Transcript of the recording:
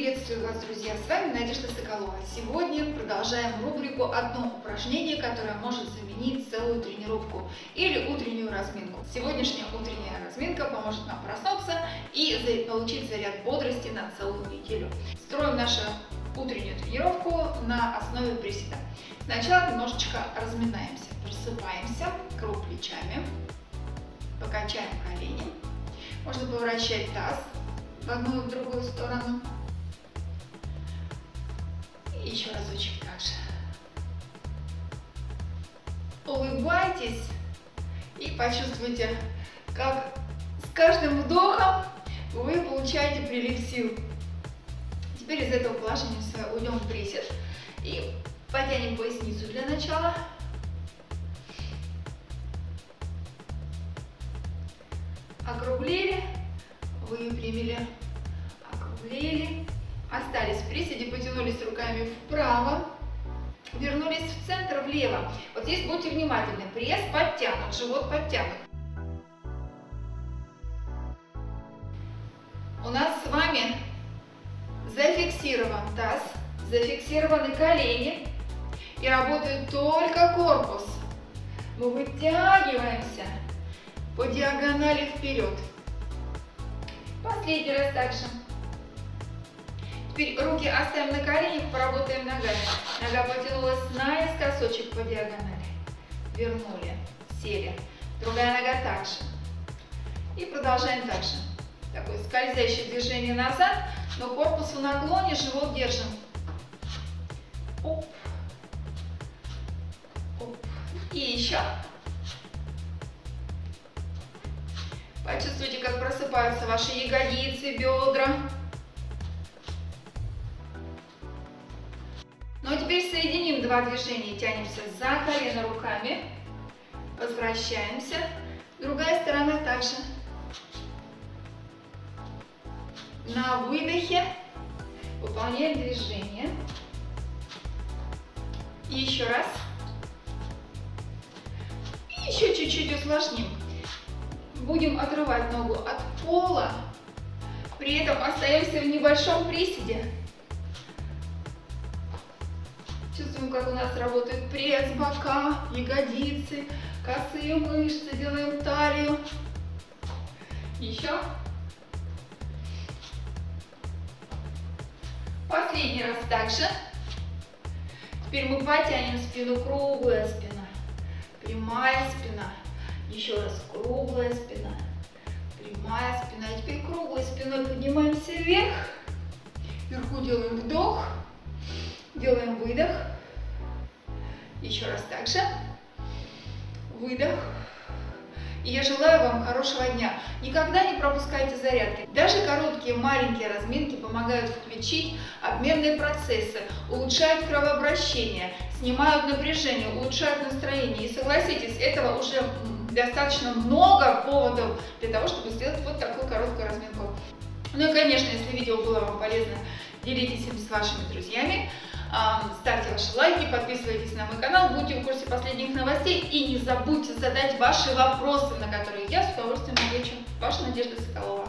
Приветствую вас, друзья! С вами Надежда Соколова. Сегодня продолжаем рубрику «Одно упражнение, которое может заменить целую тренировку» или утреннюю разминку. Сегодняшняя утренняя разминка поможет нам проснуться и получить заряд бодрости на целую неделю. Строим нашу утреннюю тренировку на основе приседа. Сначала немножечко разминаемся. Просыпаемся, круг плечами, покачаем колени. Можно поворачивать таз в одну и в другую сторону. Еще разочек также. Улыбайтесь и почувствуйте, как с каждым вдохом вы получаете прилив сил. Теперь из этого положения уйдем в присед и потянем поясницу для начала. Округлили, выпрямили, округлили, Остались в приседе, потянулись руками вправо, вернулись в центр влево. Вот здесь будьте внимательны. Пресс подтянут, живот подтянут. У нас с вами зафиксирован таз, зафиксированы колени и работает только корпус. Мы вытягиваемся по диагонали вперед. Последний раз также. Руки оставим на коленях, поработаем ногами. Нога потянулась наискосочек по диагонали. Вернули, сели. Другая нога также. И продолжаем также. Такое скользящее движение назад, но корпус в наклоне, живот держим. Оп. Оп. И еще. Почувствуйте, как просыпаются ваши ягодицы, бедра. Ну а теперь соединим два движения. Тянемся за колено руками. Возвращаемся. Другая сторона также. На выдохе выполняем движение. И еще раз. И еще чуть-чуть усложним. Будем отрывать ногу от пола. При этом остаемся в небольшом приседе. Чувствуем, как у нас работает пресс, бока, ягодицы, косые мышцы. Делаем талию. Еще. Последний раз также. Теперь мы потянем спину, круглая спина, прямая спина. Еще раз круглая спина, прямая спина. И теперь круглой спиной поднимаемся вверх. Вверху делаем вдох. Делаем выдох. Еще раз также. Выдох. И я желаю вам хорошего дня. Никогда не пропускайте зарядки. Даже короткие маленькие разминки помогают включить обменные процессы, улучшают кровообращение, снимают напряжение, улучшают настроение. И согласитесь, этого уже достаточно много поводов для того, чтобы сделать вот такую короткую разминку. Ну и, конечно, если видео было вам полезно, делитесь им с вашими друзьями. Ставьте ваши лайки, подписывайтесь на мой канал, будьте в курсе последних новостей и не забудьте задать ваши вопросы, на которые я с удовольствием отвечу. Ваша Надежда Соколова.